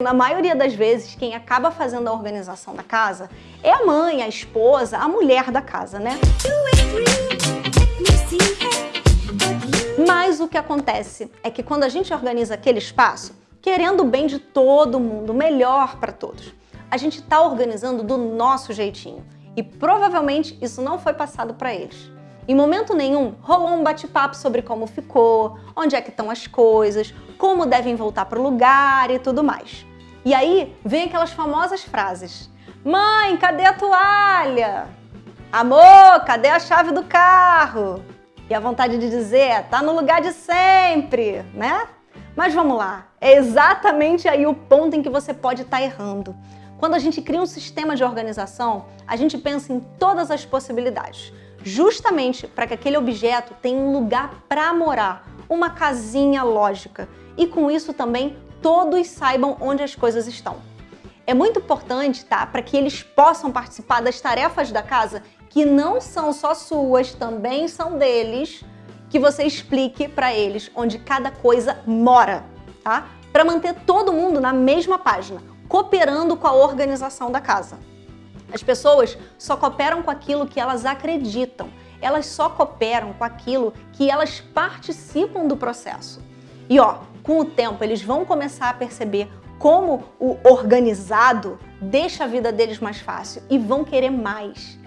Na maioria das vezes, quem acaba fazendo a organização da casa é a mãe, a esposa, a mulher da casa, né? Mas o que acontece é que quando a gente organiza aquele espaço, querendo o bem de todo mundo, melhor para todos, a gente está organizando do nosso jeitinho. E provavelmente isso não foi passado para eles. Em momento nenhum rolou um bate-papo sobre como ficou, onde é que estão as coisas, como devem voltar para o lugar e tudo mais. E aí vem aquelas famosas frases. Mãe, cadê a toalha? Amor, cadê a chave do carro? E a vontade de dizer, tá no lugar de sempre, né? Mas vamos lá, é exatamente aí o ponto em que você pode estar tá errando. Quando a gente cria um sistema de organização, a gente pensa em todas as possibilidades justamente para que aquele objeto tenha um lugar para morar, uma casinha lógica. E com isso também todos saibam onde as coisas estão. É muito importante, tá, para que eles possam participar das tarefas da casa que não são só suas, também são deles, que você explique para eles onde cada coisa mora, tá? Para manter todo mundo na mesma página, cooperando com a organização da casa. As pessoas só cooperam com aquilo que elas acreditam. Elas só cooperam com aquilo que elas participam do processo. E ó, com o tempo eles vão começar a perceber como o organizado deixa a vida deles mais fácil e vão querer mais.